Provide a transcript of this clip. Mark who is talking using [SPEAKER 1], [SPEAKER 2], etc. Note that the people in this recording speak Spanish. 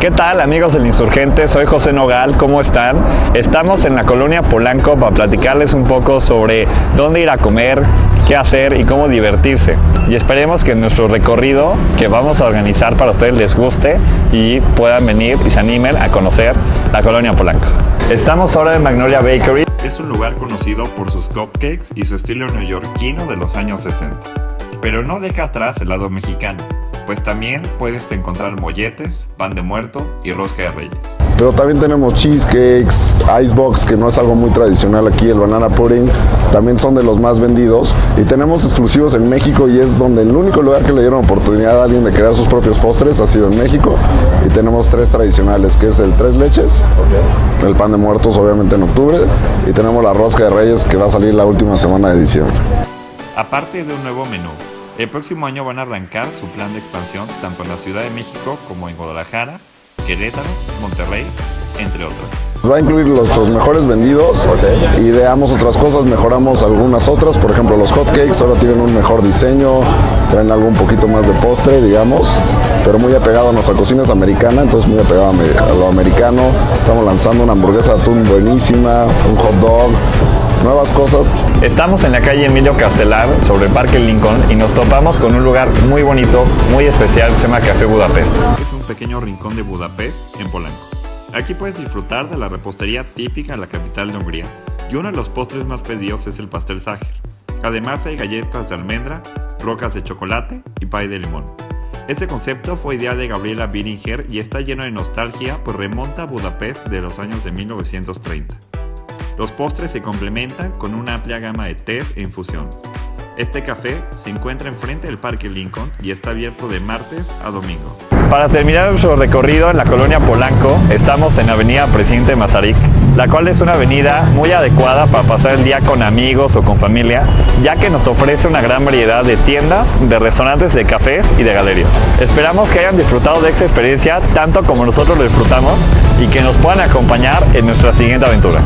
[SPEAKER 1] ¿Qué tal amigos del Insurgente? Soy José Nogal, ¿cómo están? Estamos en la colonia Polanco para platicarles un poco sobre dónde ir a comer, qué hacer y cómo divertirse. Y esperemos que nuestro recorrido que vamos a organizar para ustedes les guste y puedan venir y se animen a conocer la colonia Polanco. Estamos ahora en Magnolia Bakery.
[SPEAKER 2] Es un lugar conocido por sus cupcakes y su estilo neoyorquino de los años 60. Pero no deja atrás el lado mexicano pues también puedes encontrar molletes, pan de muerto y rosca de reyes.
[SPEAKER 3] Pero también tenemos cheesecakes, icebox, que no es algo muy tradicional aquí, el banana pudding, también son de los más vendidos. Y tenemos exclusivos en México y es donde el único lugar que le dieron oportunidad a alguien de crear sus propios postres ha sido en México. Y tenemos tres tradicionales, que es el tres leches, el pan de muertos obviamente en octubre, y tenemos la rosca de reyes que va a salir la última semana de diciembre.
[SPEAKER 2] Aparte de un nuevo menú, el próximo año van a arrancar su plan de expansión tanto en la Ciudad de México como en Guadalajara, Querétaro, Monterrey, entre otros.
[SPEAKER 3] Va a incluir los, mejores vendidos, ideamos otras cosas, mejoramos algunas otras, por ejemplo los hotcakes ahora tienen un mejor diseño, traen algo un poquito más de postre, digamos, pero muy apegado a nuestra cocina es americana, entonces muy apegado a lo americano. Estamos lanzando una hamburguesa de atún buenísima, un hot dog, nuevas cosas.
[SPEAKER 1] Estamos en la calle Emilio Castelar, sobre el Parque Lincoln, y nos topamos con un lugar muy bonito, muy especial, se llama Café Budapest.
[SPEAKER 2] Es un pequeño rincón de Budapest, en Polanco. Aquí puedes disfrutar de la repostería típica de la capital de Hungría, y uno de los postres más pedidos es el pastel Sacher. Además hay galletas de almendra, rocas de chocolate y pay de limón. Este concepto fue idea de Gabriela Biringer y está lleno de nostalgia pues remonta a Budapest de los años de 1930. Los postres se complementan con una amplia gama de té e infusión. Este café se encuentra enfrente del Parque Lincoln y está abierto de martes a domingo.
[SPEAKER 1] Para terminar nuestro recorrido en la colonia Polanco, estamos en Avenida Presidente Mazarik, la cual es una avenida muy adecuada para pasar el día con amigos o con familia, ya que nos ofrece una gran variedad de tiendas, de restaurantes, de cafés y de galerías. Esperamos que hayan disfrutado de esta experiencia tanto como nosotros lo disfrutamos y que nos puedan acompañar en nuestra siguiente aventura.